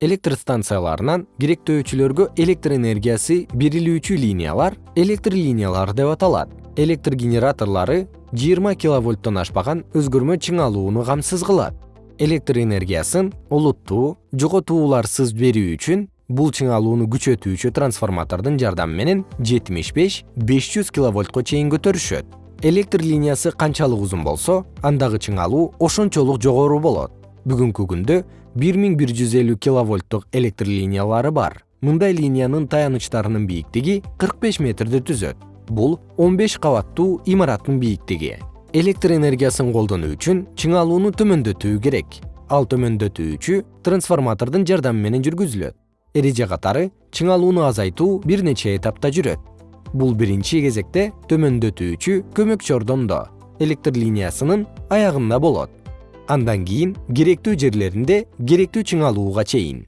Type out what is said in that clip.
электр станцияларынан керектөөчүлөргө электр энергиясы берилүүчү линиялар электр линиялары деп аталат. Электр генераторлору жыйырма киловольттон ашпаган өзгөрмө чыңалууну камсыз кылат. Электр энергиясын олуттуу жоготууларсыз берүү үчүн бул чыңалууну күчөтүүчү трансформатордун жардамы менен жетимиш беш беш жүз киловольтко чейин көтөрүшөт. Электр линиясы канчалык узун болсо андагы чыңалуу ошончолук жогору болот бүгүнкү күндө бир миң бир жүз элүү киловольттук электр линиялары бар. Мындай линиянын таянычтарынын бийиктиги кырк беш метрди түзөт. Бул он беш кабаттуу имараттын бийиктиги. Электр энергиясын колдонуу үчүн чыңалууну төмөндөтүү керек. Ал төмөндөтүүчү трансформатордун жардамы менен жүргүзүлөт. Эреже катары чыңалууну азайтуу бир нече этапта жүрөт. Бул биринчи кезекте төмөндөтүүчү көмөкчү ордондо электр линиясынын аягында болот андан кийин керектүү жерлеринде керектүү чыңалууга чейин